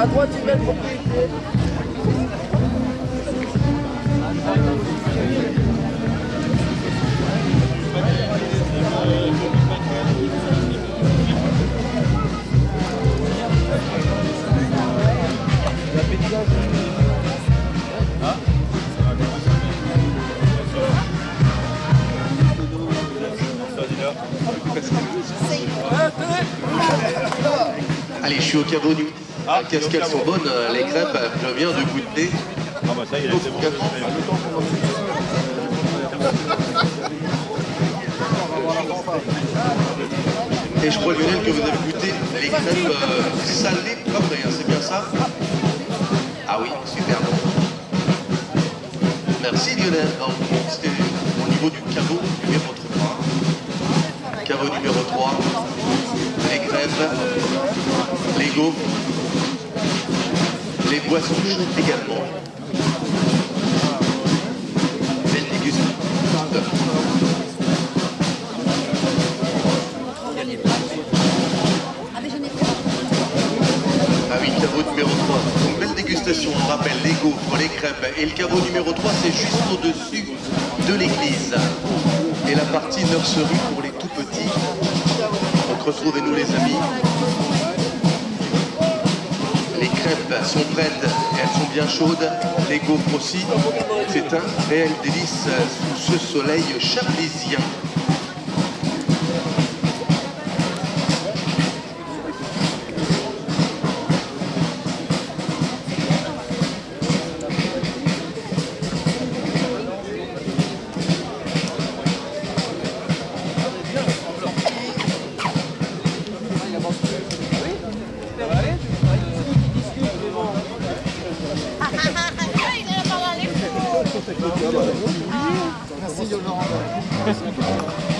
À droite, une belle propriété. Allez, je suis au caveau nu. Ah, Qu'est-ce qu'elles sont bonnes, euh, les crêpes. Je viens de goûter. Ah bah ça bon. Et je crois, Lionel, que vous avez goûté les crêpes euh, salées poivrées, hein, c'est bien ça Ah oui, super bon. Merci Lionel. Alors, au niveau du caveau numéro 3. Caveau numéro 3. Les crêpes, les boissons chaudes également. Belle dégustation. Ah oui, caveau numéro 3. Donc belle dégustation, on rappelle les gaufres, les crêpes. Et le caveau numéro 3, c'est juste au-dessus de l'église. Et la partie nurserie pour les tout petits. Donc retrouvez-nous les amis. Les crêpes sont prêtes, elles sont bien chaudes. Les gaufres aussi. C'est un réel délice sous ce soleil chablisien. Fous. À